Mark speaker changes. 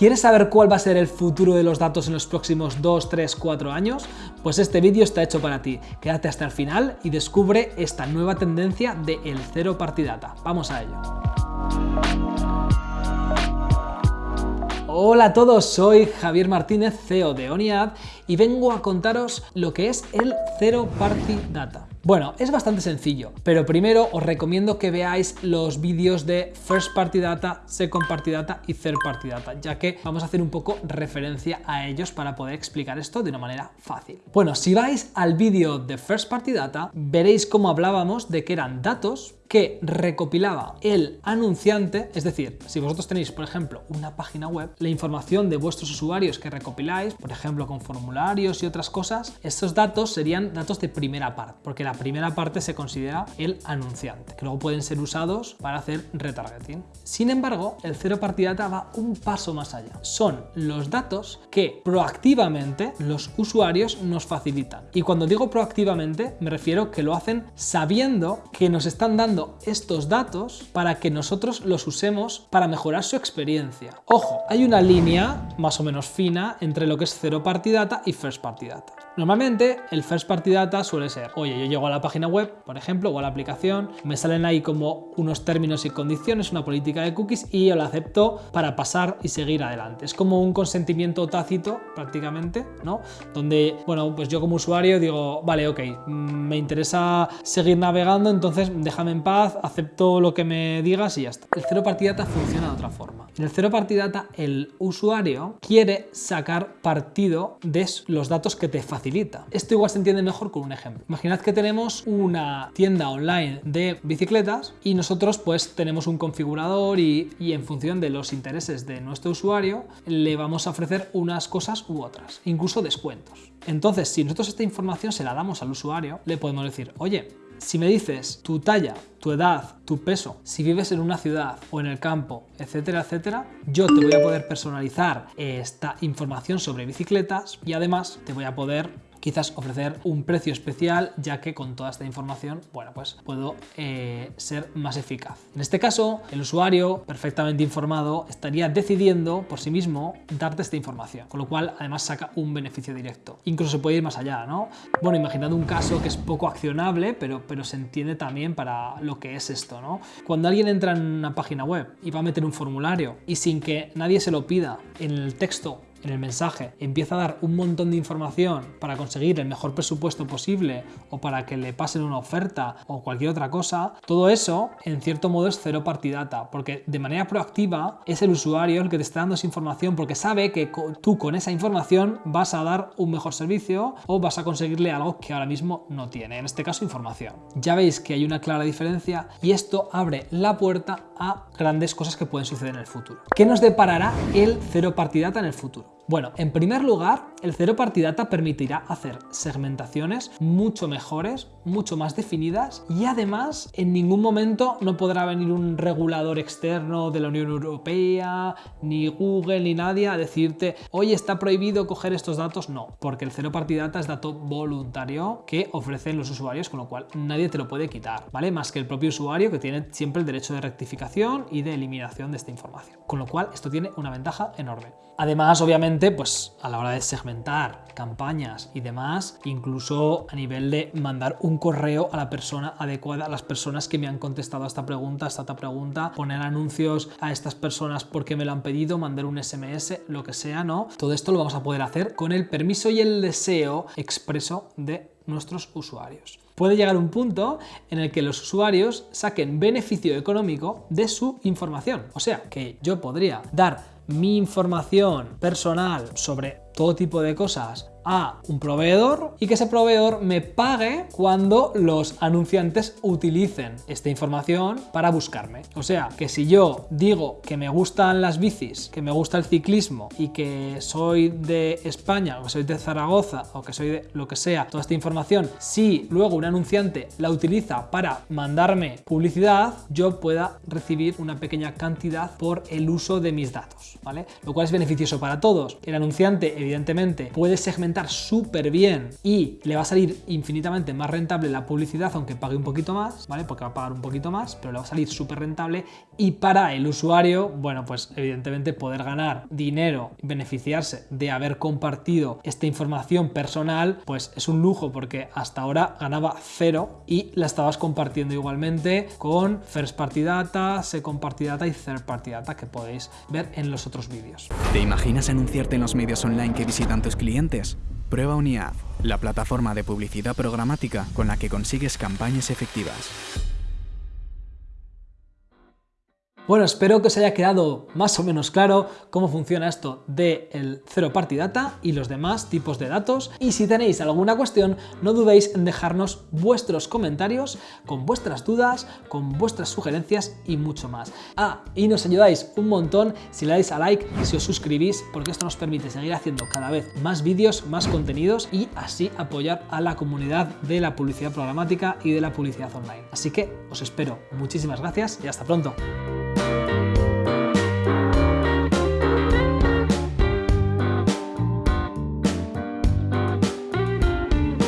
Speaker 1: ¿Quieres saber cuál va a ser el futuro de los datos en los próximos 2, 3, 4 años? Pues este vídeo está hecho para ti. Quédate hasta el final y descubre esta nueva tendencia de el cero party data. Vamos a ello. Hola a todos, soy Javier Martínez, CEO de ONIAD y vengo a contaros lo que es el Zero Party Data. Bueno, es bastante sencillo, pero primero os recomiendo que veáis los vídeos de First Party Data, Second Party Data y Third Party Data, ya que vamos a hacer un poco referencia a ellos para poder explicar esto de una manera fácil. Bueno, si vais al vídeo de First Party Data, veréis cómo hablábamos de que eran datos que recopilaba el anunciante, es decir, si vosotros tenéis, por ejemplo, una página web, la información de vuestros usuarios que recopiláis, por ejemplo, con formularios y otras cosas, estos datos serían datos de primera parte, porque la primera parte se considera el anunciante, que luego pueden ser usados para hacer retargeting. Sin embargo, el cero party data va un paso más allá. Son los datos que proactivamente los usuarios nos facilitan. Y cuando digo proactivamente, me refiero que lo hacen sabiendo que nos están dando estos datos para que nosotros los usemos para mejorar su experiencia. Ojo, hay una línea más o menos fina entre lo que es Zero Party Data y First Party Data. Normalmente el First Party Data suele ser, oye, yo llego a la página web, por ejemplo, o a la aplicación, me salen ahí como unos términos y condiciones, una política de cookies y yo la acepto para pasar y seguir adelante. Es como un consentimiento tácito prácticamente, ¿no? Donde, bueno, pues yo como usuario digo, vale, ok, mm, me interesa seguir navegando, entonces déjame en paz, acepto lo que me digas y ya está. El Zero Party Data funciona de otra forma. En el Zero Party Data el usuario quiere sacar partido de los datos que te facilitan esto igual se entiende mejor con un ejemplo. Imaginad que tenemos una tienda online de bicicletas y nosotros pues tenemos un configurador y, y en función de los intereses de nuestro usuario le vamos a ofrecer unas cosas u otras, incluso descuentos. Entonces, si nosotros esta información se la damos al usuario, le podemos decir, oye, si me dices tu talla, tu edad, tu peso, si vives en una ciudad o en el campo, etcétera, etcétera, yo te voy a poder personalizar esta información sobre bicicletas y además te voy a poder quizás ofrecer un precio especial ya que con toda esta información, bueno, pues puedo eh, ser más eficaz. En este caso, el usuario perfectamente informado estaría decidiendo por sí mismo darte esta información, con lo cual además saca un beneficio directo. Incluso se puede ir más allá, ¿no? Bueno, imaginad un caso que es poco accionable, pero, pero se entiende también para lo que es esto, ¿no? Cuando alguien entra en una página web y va a meter un formulario y sin que nadie se lo pida en el texto en el mensaje empieza a dar un montón de información para conseguir el mejor presupuesto posible o para que le pasen una oferta o cualquier otra cosa, todo eso en cierto modo es cero partidata, porque de manera proactiva es el usuario el que te está dando esa información porque sabe que tú con esa información vas a dar un mejor servicio o vas a conseguirle algo que ahora mismo no tiene, en este caso información. Ya veis que hay una clara diferencia y esto abre la puerta a grandes cosas que pueden suceder en el futuro. ¿Qué nos deparará el cero partidata en el futuro? Bueno, en primer lugar, el cero partidata permitirá hacer segmentaciones mucho mejores, mucho más definidas y además en ningún momento no podrá venir un regulador externo de la Unión Europea, ni Google, ni nadie a decirte, oye, está prohibido coger estos datos. No, porque el cero partidata es dato voluntario que ofrecen los usuarios, con lo cual nadie te lo puede quitar, ¿vale? Más que el propio usuario que tiene siempre el derecho de rectificación y de eliminación de esta información. Con lo cual esto tiene una ventaja enorme. Además, obviamente, pues a la hora de segmentar campañas y demás, incluso a nivel de mandar un correo a la persona adecuada, a las personas que me han contestado a esta pregunta, a esta otra pregunta, poner anuncios a estas personas porque me lo han pedido, mandar un SMS, lo que sea, ¿no? Todo esto lo vamos a poder hacer con el permiso y el deseo expreso de nuestros usuarios. Puede llegar un punto en el que los usuarios saquen beneficio económico de su información. O sea, que yo podría dar mi información personal sobre todo tipo de cosas a un proveedor y que ese proveedor me pague cuando los anunciantes utilicen esta información para buscarme. O sea, que si yo digo que me gustan las bicis, que me gusta el ciclismo y que soy de España o que soy de Zaragoza o que soy de lo que sea, toda esta información, si luego un anunciante la utiliza para mandarme publicidad, yo pueda recibir una pequeña cantidad por el uso de mis datos, ¿vale? Lo cual es beneficioso para todos. El anunciante, evidentemente, puede segmentar súper bien y le va a salir infinitamente más rentable la publicidad, aunque pague un poquito más, ¿vale? Porque va a pagar un poquito más, pero le va a salir súper rentable y para el usuario, bueno, pues evidentemente poder ganar dinero, beneficiarse de haber compartido esta información personal, pues es un lujo porque hasta ahora ganaba cero y la estabas compartiendo igualmente con First Party Data, Second Party Data y Third Party Data que podéis ver en los otros vídeos.
Speaker 2: ¿Te imaginas anunciarte en los medios online que visitan tus clientes? Prueba Uniad, la plataforma de publicidad programática con la que consigues campañas efectivas.
Speaker 1: Bueno, espero que os haya quedado más o menos claro cómo funciona esto del el Zero Party Data y los demás tipos de datos. Y si tenéis alguna cuestión, no dudéis en dejarnos vuestros comentarios con vuestras dudas, con vuestras sugerencias y mucho más. Ah, y nos ayudáis un montón si le dais a like y si os suscribís, porque esto nos permite seguir haciendo cada vez más vídeos, más contenidos y así apoyar a la comunidad de la publicidad programática y de la publicidad online. Así que os espero. Muchísimas gracias y hasta pronto.